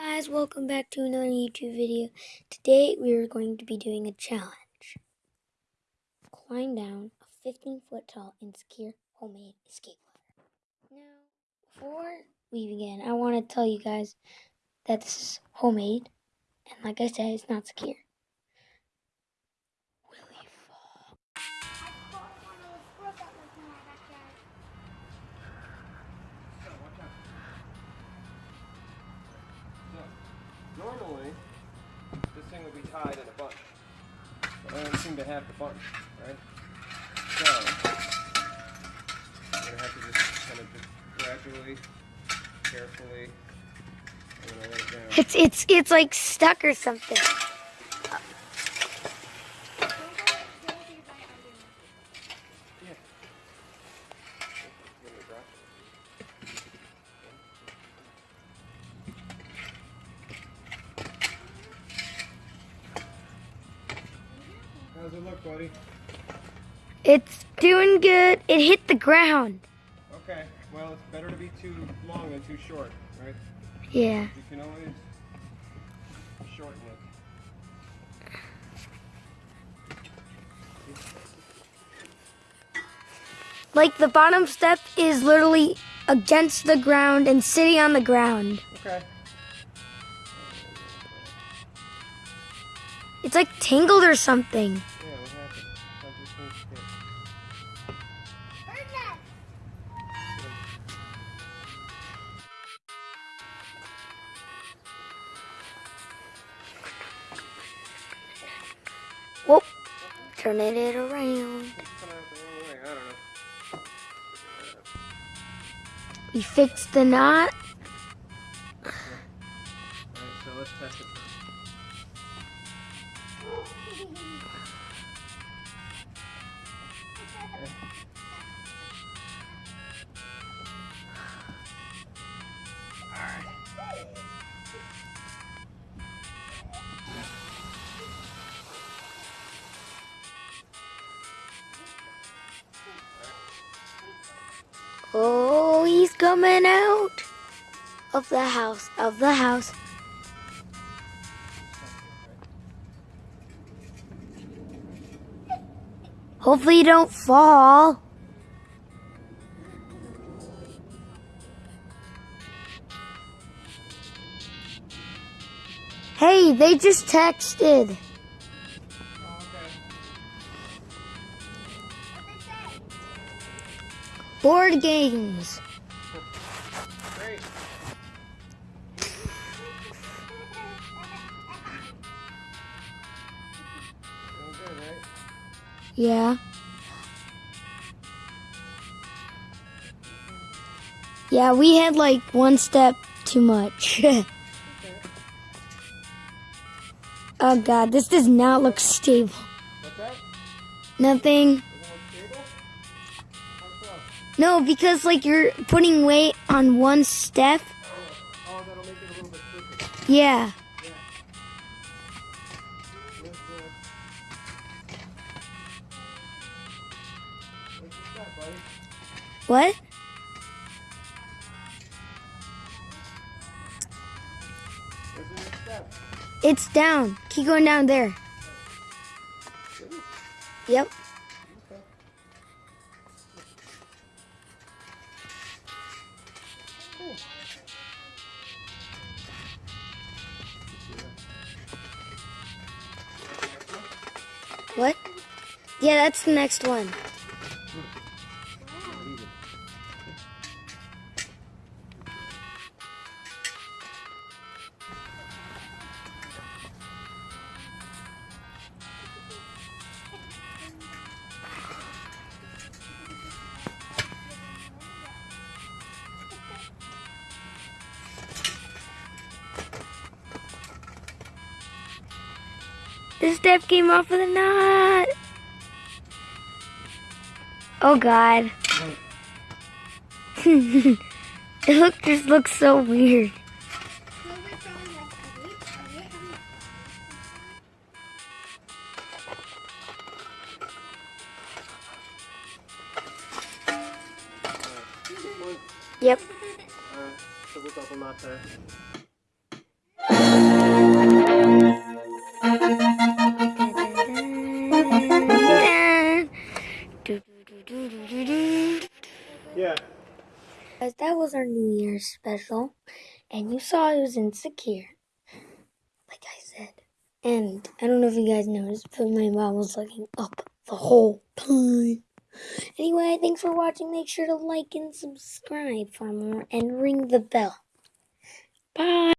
guys, welcome back to another YouTube video. Today we are going to be doing a challenge. Climb down a 15 foot tall and secure homemade escape ladder. Now, before we begin, I want to tell you guys that this is homemade, and like I said, it's not secure. Thing would be tied in a bunch. But I don't seem to have the bunch, right? So, I'm gonna have to just kind of just gradually, carefully, I'm gonna let it down. It's it's it's like stuck or something. How's it look, buddy? It's doing good. It hit the ground. Okay, well, it's better to be too long than too short, right? Yeah. You can always shorten it. Like the bottom step is literally against the ground and sitting on the ground. Okay. It's like tangled or something. Turning it around. We fixed the knot. So let's test it coming out of the house, of the house. Hopefully you don't fall. Hey, they just texted. Board games. Yeah. Yeah, we had like one step too much. oh god, this does not look stable. Nothing. No, because like you're putting weight on one step. Yeah. What? It's down. Keep going down there. Yep. What? Yeah, that's the next one. The step came off of the knot. Oh god. it look just looks so weird. Yep. Was our New Year's special. And you saw it was insecure. Like I said. And I don't know if you guys noticed, but my mom was looking up the whole time. Anyway, thanks for watching. Make sure to like and subscribe for more and ring the bell. Bye.